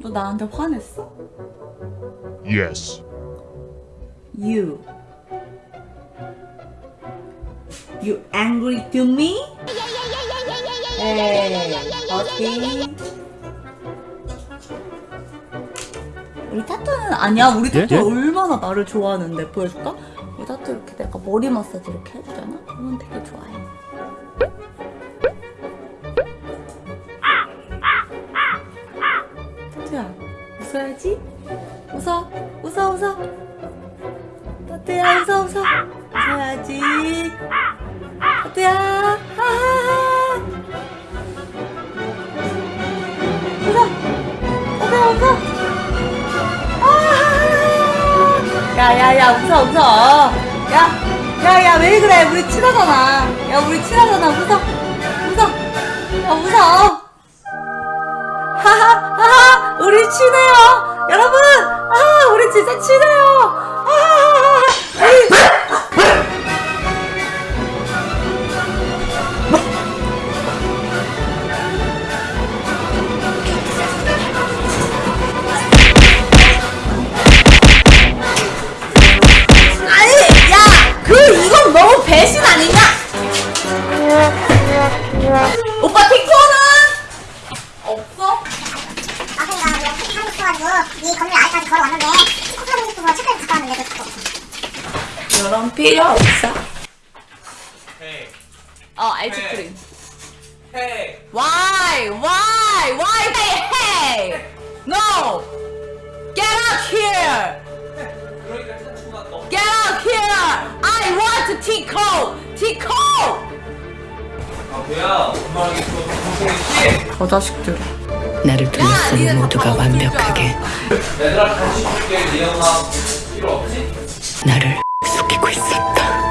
너 나한테 화냈어? Yes. You. You angry to me? Hey, 어 우리 타투는 아니야. 우리 예? 타투 예? 얼마나 나를 좋아하는데 보여줄까? 우리 타투 이렇게 내가 머리 마사지 이렇게 해주잖아. 그러면 되게 좋아해. 타투야, 웃어야지. 웃어, 웃어, 웃어. 타투야, 웃어, 웃어. 웃어야지. 타투야, 하하하. 웃어, 타투야, 웃어. 야, 야, 야, 웃어, 웃어. 야, 야, 야, 왜 그래? 우리 친하잖아. 야, 우리 친하잖아. 웃어, 웃어. 야, 웃어. 하하, 하하, 우리 친해요. 여러분, 아, 우리 진짜 친해요. 오빠 티코는 없어? 아 그러니까 내가 택시 하고 싶어가지고 이 건물 아래까지 걸어왔는데 꼭 사고 싶어서 책까지 갖다 왔는데 도 이런 필요 없어. Hey, 어, 아이스크림. hey, Why? Why? Why they hey? No! Get out here! Get out here! I want Tico! Tico! 거자식들. 어, 나를 둘러싼 모두가 완벽하게. 나를 속이고 있었다.